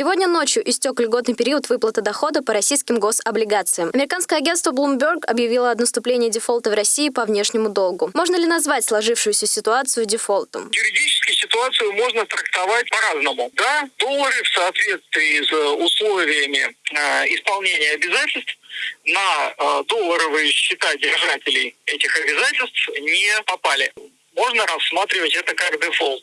Сегодня ночью истек льготный период выплаты дохода по российским гособлигациям. Американское агентство Bloomberg объявило о наступлении дефолта в России по внешнему долгу. Можно ли назвать сложившуюся ситуацию дефолтом? Юридически ситуацию можно трактовать по-разному. Да, доллары в соответствии с условиями э, исполнения обязательств на э, долларовые счета держателей этих обязательств не попали. Можно рассматривать это как дефолт.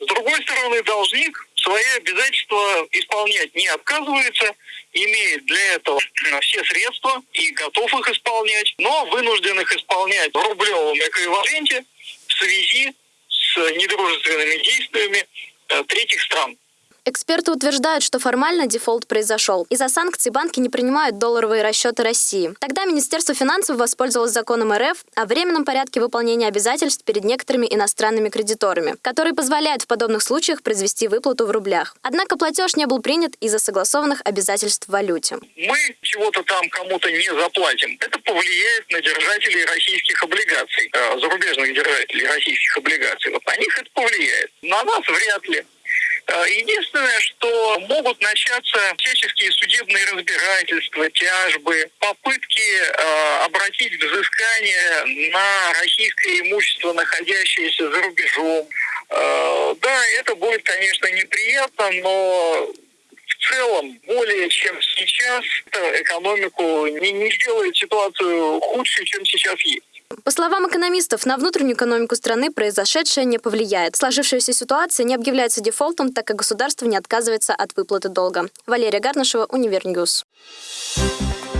С другой стороны, должник свои обязательства исполнять не отказывается, имеет для этого все средства и готов их исполнять, но вынужден их исполнять в рублевом эквиваленте в связи с недружественными действиями э, третьих стран. Эксперты утверждают, что формально дефолт произошел. Из-за санкций банки не принимают долларовые расчеты России. Тогда Министерство финансов воспользовалось законом РФ о временном порядке выполнения обязательств перед некоторыми иностранными кредиторами, который позволяет в подобных случаях произвести выплату в рублях. Однако платеж не был принят из-за согласованных обязательств в валюте. Мы чего-то там кому-то не заплатим. Это повлияет на держателей российских облигаций, э, зарубежных держателей российских облигаций. Вот на них это повлияет. На нас вряд ли. Э, единственное, что могут начаться всяческие судебные разбирательства, тяжбы, попытки э, обратить взыскание на российское имущество, находящееся за рубежом. Э, да, это будет, конечно, неприятно, но в целом, более чем сейчас, экономику не, не сделает ситуацию худше, чем сейчас есть. По словам экономистов, на внутреннюю экономику страны произошедшее не повлияет. Сложившаяся ситуация не объявляется дефолтом, так как государство не отказывается от выплаты долга. Валерия Гарнашева, Univer News. Thank